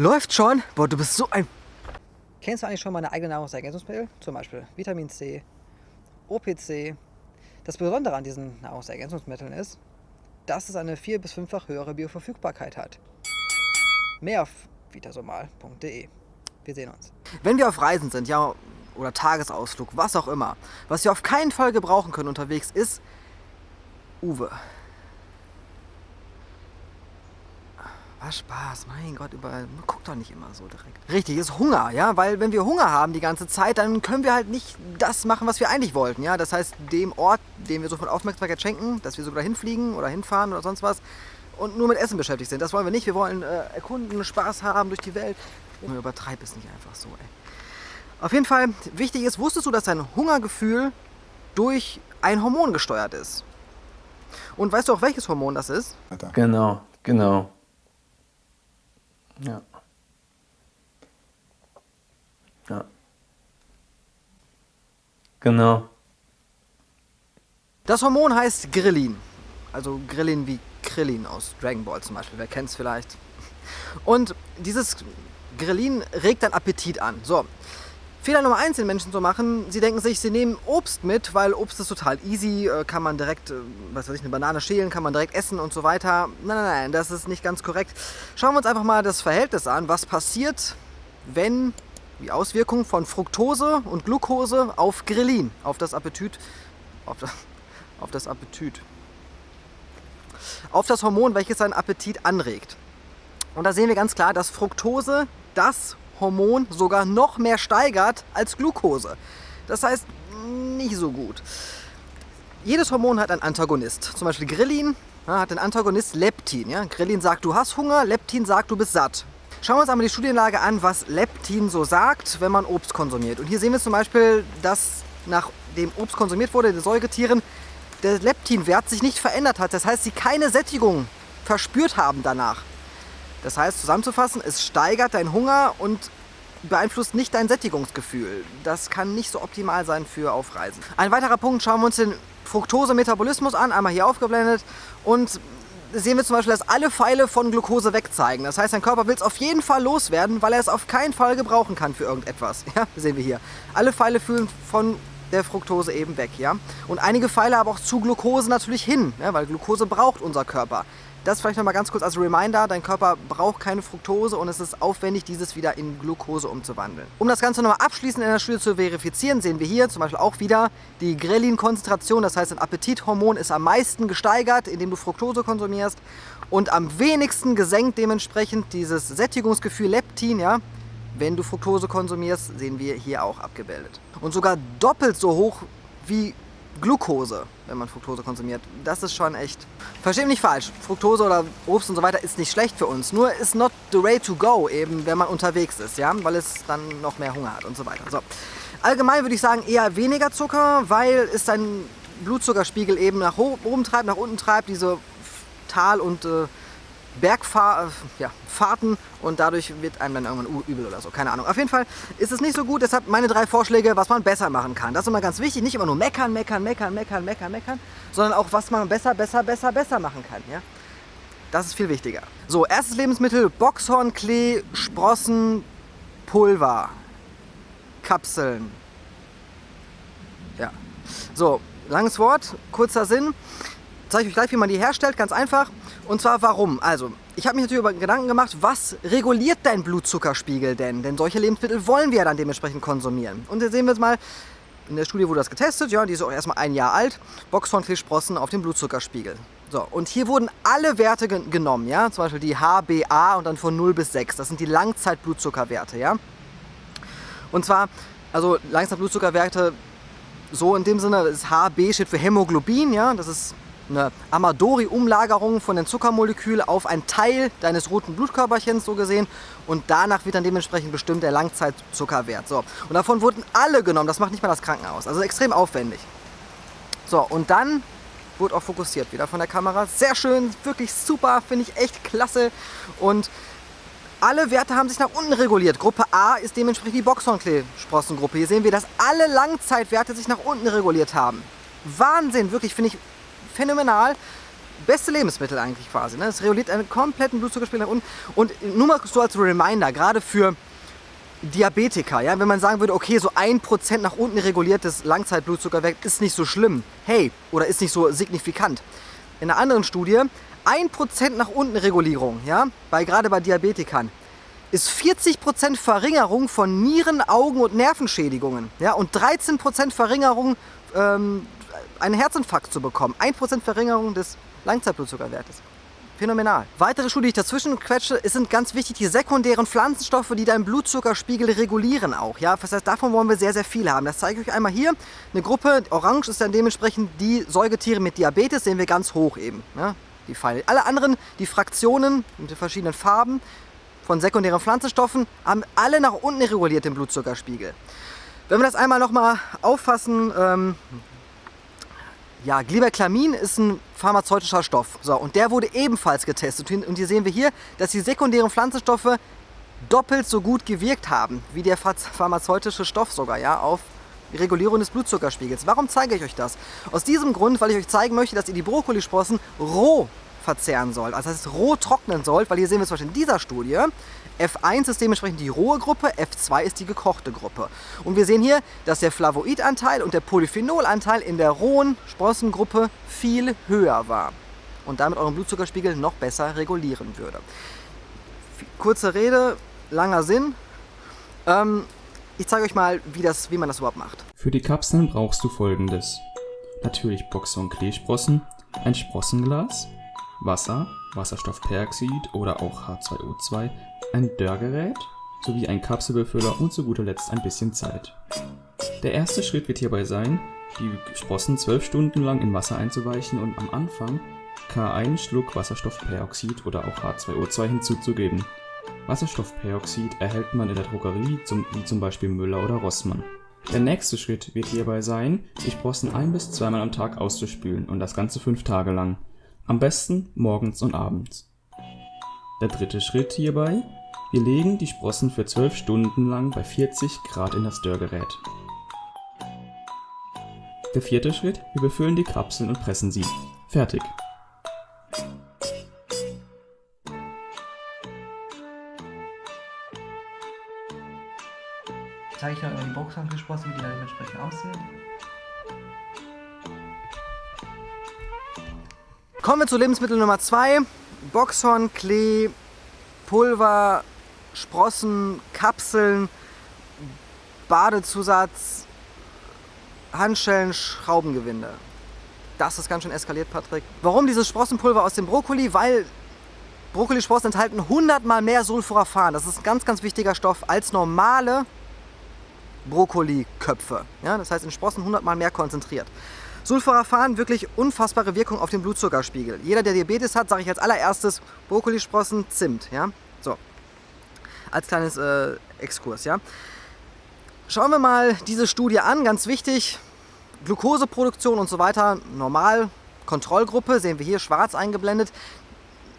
Läuft schon? Boah, du bist so ein... Kennst du eigentlich schon meine eigenen Nahrungsergänzungsmittel? Zum Beispiel Vitamin C, OPC. Das Besondere an diesen Nahrungsergänzungsmitteln ist, dass es eine vier- bis fünffach höhere Bioverfügbarkeit hat. Mehr auf vitasomal.de. Wir sehen uns. Wenn wir auf Reisen sind, ja, oder Tagesausflug, was auch immer, was wir auf keinen Fall gebrauchen können unterwegs, ist Uwe. Was Spaß, mein Gott, überall. Guck doch nicht immer so direkt. Richtig, ist Hunger, ja, weil wenn wir Hunger haben die ganze Zeit, dann können wir halt nicht das machen, was wir eigentlich wollten, ja. Das heißt, dem Ort, dem wir so von Aufmerksamkeit schenken, dass wir sogar hinfliegen oder hinfahren oder sonst was und nur mit Essen beschäftigt sind. Das wollen wir nicht. Wir wollen äh, erkunden, Spaß haben durch die Welt. Nur übertreib es nicht einfach so, ey. Auf jeden Fall, wichtig ist, wusstest du, dass dein Hungergefühl durch ein Hormon gesteuert ist? Und weißt du auch, welches Hormon das ist? Genau, genau. Ja. Ja. Genau. Das Hormon heißt Grillin. Also Grillin wie Krillin aus Dragon Ball zum Beispiel. Wer kennt es vielleicht? Und dieses Grillin regt dann Appetit an. So, Fehler Nummer eins, den Menschen zu machen, sie denken sich, sie nehmen Obst mit, weil Obst ist total easy, äh, kann man direkt, äh, was weiß ich, eine Banane schälen, kann man direkt essen und so weiter. Nein, nein, nein, das ist nicht ganz korrekt. Schauen wir uns einfach mal das Verhältnis an, was passiert, wenn die Auswirkungen von Fructose und Glucose auf Grillin, auf das Appetit, auf das, auf das Appetit, auf das Hormon, welches seinen Appetit anregt. Und da sehen wir ganz klar, dass Fructose das Hormon sogar noch mehr steigert als Glucose. Das heißt, nicht so gut. Jedes Hormon hat einen Antagonist. Zum Beispiel Grillin hat den Antagonist Leptin. Ja? Grillin sagt, du hast Hunger, Leptin sagt, du bist satt. Schauen wir uns einmal die Studienlage an, was Leptin so sagt, wenn man Obst konsumiert. Und hier sehen wir zum Beispiel, dass nachdem Obst konsumiert wurde, den Säugetieren, der Leptinwert sich nicht verändert hat. Das heißt, sie keine Sättigung verspürt haben danach. Das heißt, zusammenzufassen, es steigert deinen Hunger und beeinflusst nicht dein Sättigungsgefühl. Das kann nicht so optimal sein für Aufreisen. Ein weiterer Punkt, schauen wir uns den Fructose-Metabolismus an, einmal hier aufgeblendet und sehen wir zum Beispiel, dass alle Pfeile von Glucose wegzeigen. Das heißt, dein Körper will es auf jeden Fall loswerden, weil er es auf keinen Fall gebrauchen kann für irgendetwas. Ja, sehen wir hier. Alle Pfeile fühlen von der Fructose eben weg, ja. Und einige Pfeile aber auch zu Glucose natürlich hin, ja, weil Glucose braucht unser Körper. Das vielleicht nochmal ganz kurz als Reminder, dein Körper braucht keine Fructose und es ist aufwendig, dieses wieder in Glucose umzuwandeln. Um das Ganze nochmal abschließend in der Studie zu verifizieren, sehen wir hier zum Beispiel auch wieder die Grelin-Konzentration, das heißt ein Appetithormon ist am meisten gesteigert, indem du Fructose konsumierst und am wenigsten gesenkt dementsprechend dieses Sättigungsgefühl Leptin, ja, wenn du Fructose konsumierst, sehen wir hier auch abgebildet. Und sogar doppelt so hoch wie Glucose, wenn man Fructose konsumiert. Das ist schon echt... Versteht mich nicht falsch, Fructose oder Obst und so weiter ist nicht schlecht für uns. Nur ist not the way to go, eben wenn man unterwegs ist, ja, weil es dann noch mehr Hunger hat und so weiter. So. Allgemein würde ich sagen eher weniger Zucker, weil es dein Blutzuckerspiegel eben nach oben treibt, nach unten treibt, diese Tal- und äh, Bergfahrten ja, und dadurch wird einem dann irgendwann übel oder so, keine Ahnung. Auf jeden Fall ist es nicht so gut, deshalb meine drei Vorschläge, was man besser machen kann. Das ist immer ganz wichtig, nicht immer nur meckern, meckern, meckern, meckern, meckern, meckern, sondern auch, was man besser, besser, besser, besser machen kann. Ja? Das ist viel wichtiger. So, erstes Lebensmittel, Boxhornklee, Sprossen, Pulver, Kapseln. Ja. So, langes Wort, kurzer Sinn. Zeige ich euch gleich, wie man die herstellt, ganz einfach. Und zwar warum? Also, ich habe mich natürlich über Gedanken gemacht, was reguliert dein Blutzuckerspiegel denn? Denn solche Lebensmittel wollen wir ja dann dementsprechend konsumieren. Und hier sehen wir jetzt mal, in der Studie wurde das getestet, ja, die ist auch erstmal ein Jahr alt, Boxhornkleesprossen auf dem Blutzuckerspiegel. So, und hier wurden alle Werte gen genommen, ja, zum Beispiel die HbA und dann von 0 bis 6, das sind die Langzeitblutzuckerwerte, ja. Und zwar, also Langzeitblutzuckerwerte, so in dem Sinne, das HB steht für Hämoglobin, ja, das ist eine Amadori-Umlagerung von den Zuckermolekülen auf einen Teil deines roten Blutkörperchens so gesehen und danach wird dann dementsprechend bestimmt der Langzeitzuckerwert. So. Und davon wurden alle genommen, das macht nicht mal das Krankenhaus, also extrem aufwendig. So, und dann wurde auch fokussiert wieder von der Kamera. Sehr schön, wirklich super, finde ich echt klasse. Und alle Werte haben sich nach unten reguliert. Gruppe A ist dementsprechend die Boxhornklee-Sprossengruppe. Hier sehen wir, dass alle Langzeitwerte sich nach unten reguliert haben. Wahnsinn, wirklich, finde ich phänomenal. beste Lebensmittel eigentlich quasi. Ne? Es reguliert einen kompletten Blutzuckerspiegel nach unten. Und nur mal so als Reminder, gerade für Diabetiker, ja, wenn man sagen würde, okay, so ein Prozent nach unten reguliertes Langzeitblutzuckerwert ist nicht so schlimm, hey, oder ist nicht so signifikant. In einer anderen Studie, ein Prozent nach unten Regulierung, ja, bei, gerade bei Diabetikern, ist 40% Verringerung von Nieren-, Augen- und Nervenschädigungen ja, und 13% Verringerung, ähm, einen Herzinfarkt zu bekommen. 1% Verringerung des Langzeitblutzuckerwertes. Phänomenal. Weitere Studie, die ich dazwischen quetsche, sind ganz wichtig die sekundären Pflanzenstoffe, die deinen Blutzuckerspiegel regulieren auch. Ja? Das heißt, davon wollen wir sehr, sehr viel haben. Das zeige ich euch einmal hier. Eine Gruppe, orange ist dann dementsprechend die Säugetiere mit Diabetes, sehen wir ganz hoch eben. Ja? Die Pfeile. Alle anderen, die Fraktionen mit den verschiedenen Farben von sekundären Pflanzenstoffen, haben alle nach unten reguliert den Blutzuckerspiegel. Wenn wir das einmal nochmal auffassen, ähm, ja, Gliberklamin ist ein pharmazeutischer Stoff. So, und der wurde ebenfalls getestet. Und hier sehen wir hier, dass die sekundären Pflanzenstoffe doppelt so gut gewirkt haben, wie der pharmazeutische Stoff sogar, ja, auf Regulierung des Blutzuckerspiegels. Warum zeige ich euch das? Aus diesem Grund, weil ich euch zeigen möchte, dass ihr die Brokkolisprossen roh verzehren sollt. Also das heißt roh trocknen sollt, weil hier sehen wir zum Beispiel in dieser Studie, F1 ist dementsprechend die rohe Gruppe, F2 ist die gekochte Gruppe. Und wir sehen hier, dass der Flavoidanteil und der Polyphenolanteil in der rohen Sprossengruppe viel höher war und damit euren Blutzuckerspiegel noch besser regulieren würde. Kurze Rede, langer Sinn. Ähm, ich zeige euch mal, wie, das, wie man das überhaupt macht. Für die Kapseln brauchst du folgendes. Natürlich Boxer- und Kleesprossen, ein Sprossenglas, Wasser, Wasserstoffperoxid oder auch H2O2, ein Dörrgerät sowie ein Kapselbefüller und zu guter Letzt ein bisschen Zeit. Der erste Schritt wird hierbei sein, die Sprossen 12 Stunden lang in Wasser einzuweichen und am Anfang K1 Schluck Wasserstoffperoxid oder auch H2O2 hinzuzugeben. Wasserstoffperoxid erhält man in der Drogerie, wie zum Beispiel Müller oder Rossmann. Der nächste Schritt wird hierbei sein, die Sprossen ein bis zweimal am Tag auszuspülen und das Ganze fünf Tage lang. Am besten morgens und abends. Der dritte Schritt hierbei wir legen die Sprossen für 12 Stunden lang bei 40 Grad in das Dörrgerät. Der vierte Schritt, wir befüllen die Kapseln und pressen sie. Fertig. Zeige ich noch die Boxen gesprossen, wie die dann dementsprechend aussehen. Kommen wir zu Lebensmittel Nummer 2. Boxhorn, Klee, Pulver, Sprossen, Kapseln, Badezusatz, Handschellen, Schraubengewinde. Das ist ganz schön eskaliert, Patrick. Warum dieses Sprossenpulver aus dem Brokkoli? Weil Brokkolisprossen enthalten 100 mal mehr Sulforaphan. Das ist ein ganz, ganz wichtiger Stoff als normale Brokkoliköpfe. Ja, das heißt in Sprossen 100 mal mehr konzentriert. Sulforaphan, wirklich unfassbare Wirkung auf den Blutzuckerspiegel. Jeder, der Diabetes hat, sage ich als allererstes Brokkolisprossen, Zimt. Ja? So, als kleines äh, Exkurs. Ja? Schauen wir mal diese Studie an, ganz wichtig. Glukoseproduktion und so weiter, normal, Kontrollgruppe, sehen wir hier schwarz eingeblendet.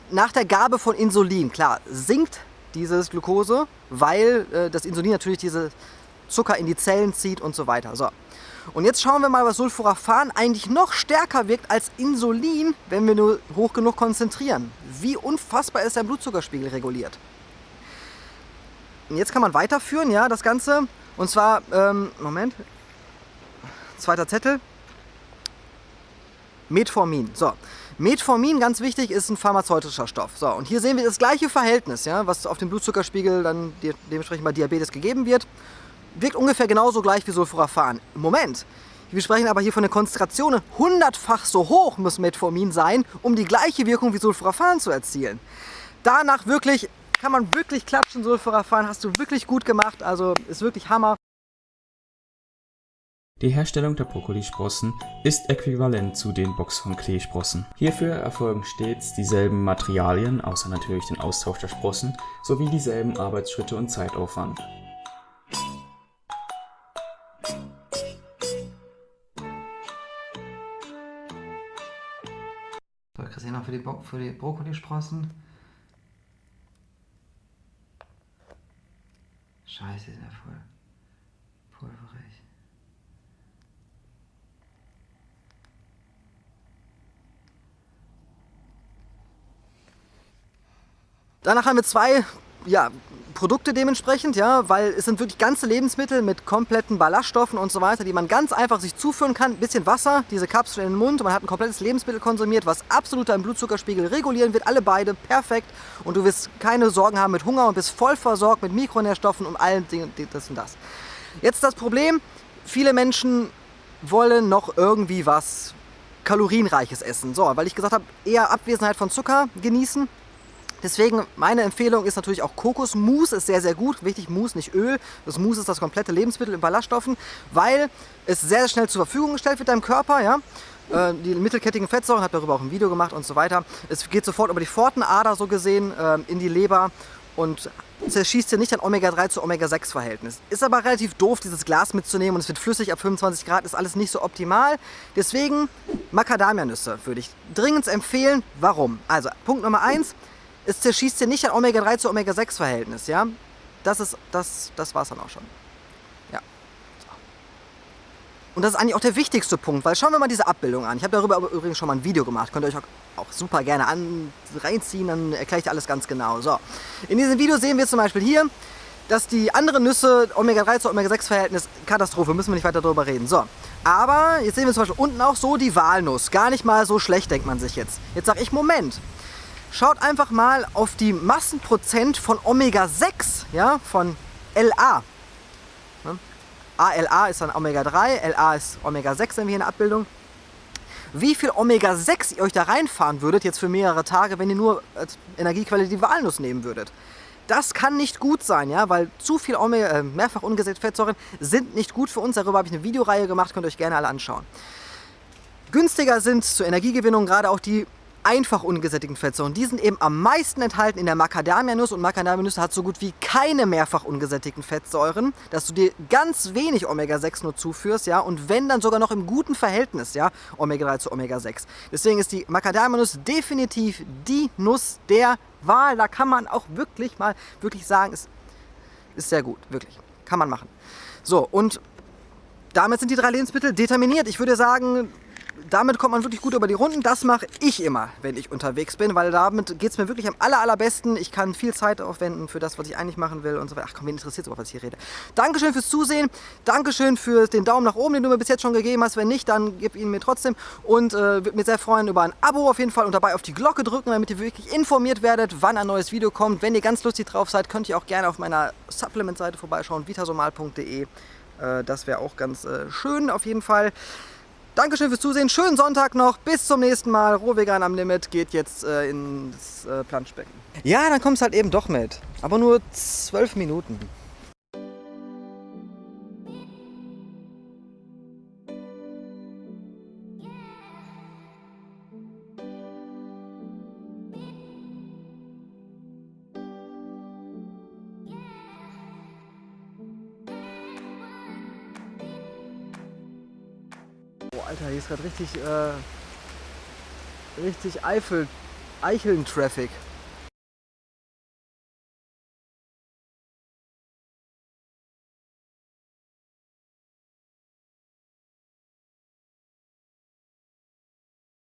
Nach der Gabe von Insulin, klar, sinkt dieses Glukose, weil äh, das Insulin natürlich diese Zucker in die Zellen zieht und so weiter. So. Und jetzt schauen wir mal, was Sulforaphan eigentlich noch stärker wirkt als Insulin, wenn wir nur hoch genug konzentrieren. Wie unfassbar ist der Blutzuckerspiegel reguliert. Und jetzt kann man weiterführen, ja, das Ganze. Und zwar, ähm, Moment, zweiter Zettel. Metformin. So, Metformin, ganz wichtig, ist ein pharmazeutischer Stoff. So, und hier sehen wir das gleiche Verhältnis, ja, was auf dem Blutzuckerspiegel dann dementsprechend bei Diabetes gegeben wird. Wirkt ungefähr genauso gleich wie Sulforaphan. Moment, wir sprechen aber hier von einer Konzentration, hundertfach so hoch muss Metformin sein, um die gleiche Wirkung wie Sulforaphan zu erzielen. Danach wirklich kann man wirklich klatschen, Sulforaphan, hast du wirklich gut gemacht, also ist wirklich Hammer. Die Herstellung der Brokkolisprossen ist äquivalent zu den Boxhorn-Kleesprossen. Hierfür erfolgen stets dieselben Materialien, außer natürlich den Austausch der Sprossen, sowie dieselben Arbeitsschritte und Zeitaufwand. die, für die Brokkolisprossen. Scheiße, die sind ja voll pulverig. Danach haben wir zwei ja, Produkte dementsprechend, ja, weil es sind wirklich ganze Lebensmittel mit kompletten Ballaststoffen und so weiter, die man ganz einfach sich zuführen kann. Ein bisschen Wasser, diese Kapsel in den Mund und man hat ein komplettes Lebensmittel konsumiert, was absolut deinen Blutzuckerspiegel regulieren wird. Alle beide perfekt und du wirst keine Sorgen haben mit Hunger und bist voll versorgt mit Mikronährstoffen und allen Dingen, das und das. Jetzt das Problem, viele Menschen wollen noch irgendwie was kalorienreiches essen. So, weil ich gesagt habe, eher Abwesenheit von Zucker genießen Deswegen meine Empfehlung ist natürlich auch Kokosmus, ist sehr, sehr gut. Wichtig, Mus, nicht Öl. Das Mus ist das komplette Lebensmittel in Ballaststoffen, weil es sehr, schnell zur Verfügung gestellt wird deinem Körper. Ja? Äh, die mittelkettigen Fettsäuren, habe darüber auch ein Video gemacht und so weiter. Es geht sofort über die Pfortenader so gesehen äh, in die Leber und zerschießt hier nicht ein Omega-3 zu Omega-6-Verhältnis. Ist aber relativ doof, dieses Glas mitzunehmen und es wird flüssig ab 25 Grad, ist alles nicht so optimal. Deswegen Macadamianüsse würde ich dringend empfehlen. Warum? Also Punkt Nummer 1, es zerschießt hier nicht ein Omega-3 zu Omega-6-Verhältnis, ja. Das ist, das, das war es dann auch schon. Ja. Und das ist eigentlich auch der wichtigste Punkt, weil schauen wir mal diese Abbildung an. Ich habe darüber übrigens schon mal ein Video gemacht, könnt ihr euch auch, auch super gerne an, reinziehen, dann erkläre ich dir alles ganz genau. So, in diesem Video sehen wir zum Beispiel hier, dass die anderen Nüsse Omega-3 zu Omega-6-Verhältnis Katastrophe, müssen wir nicht weiter darüber reden. So, aber jetzt sehen wir zum Beispiel unten auch so die Walnuss. Gar nicht mal so schlecht, denkt man sich jetzt. Jetzt sage ich, Moment, Schaut einfach mal auf die Massenprozent von Omega-6, ja, von LA. ALA ist dann Omega-3, LA ist Omega-6, wenn wir hier in der Abbildung. Wie viel Omega-6 ihr euch da reinfahren würdet, jetzt für mehrere Tage, wenn ihr nur als Energiequelle die Walnuss nehmen würdet. Das kann nicht gut sein, ja, weil zu viel Omega, äh, mehrfach ungesättigte Fettsäuren sind nicht gut für uns. Darüber habe ich eine Videoreihe gemacht, könnt ihr euch gerne alle anschauen. Günstiger sind zur Energiegewinnung gerade auch die einfach ungesättigten Fettsäuren. Die sind eben am meisten enthalten in der Macadamianuss und Macadamianuss hat so gut wie keine mehrfach ungesättigten Fettsäuren, dass du dir ganz wenig Omega-6 nur zuführst, ja, und wenn dann sogar noch im guten Verhältnis, ja, Omega-3 zu Omega-6. Deswegen ist die Macadamianuss definitiv die Nuss der Wahl. Da kann man auch wirklich mal wirklich sagen, ist, ist sehr gut, wirklich. Kann man machen. So, und damit sind die drei Lebensmittel determiniert. Ich würde sagen, damit kommt man wirklich gut über die Runden. Das mache ich immer, wenn ich unterwegs bin, weil damit geht es mir wirklich am aller, allerbesten. Ich kann viel Zeit aufwenden für das, was ich eigentlich machen will und so weiter. Ach komm, wen interessiert überhaupt, was ich hier rede. Dankeschön fürs Zusehen. Dankeschön für den Daumen nach oben, den du mir bis jetzt schon gegeben hast. Wenn nicht, dann gib ihn mir trotzdem. Und äh, würde mich sehr freuen über ein Abo auf jeden Fall und dabei auf die Glocke drücken, damit ihr wirklich informiert werdet, wann ein neues Video kommt. Wenn ihr ganz lustig drauf seid, könnt ihr auch gerne auf meiner Supplement-Seite vorbeischauen, vitasomal.de. Äh, das wäre auch ganz äh, schön auf jeden Fall. Dankeschön fürs Zusehen, schönen Sonntag noch, bis zum nächsten Mal. Rohvegan am Limit geht jetzt äh, ins äh, Planschbecken. Ja, dann kommst halt eben doch mit, aber nur zwölf Minuten. Alter, hier ist gerade richtig, äh, richtig Eifel, Eicheln-Traffic.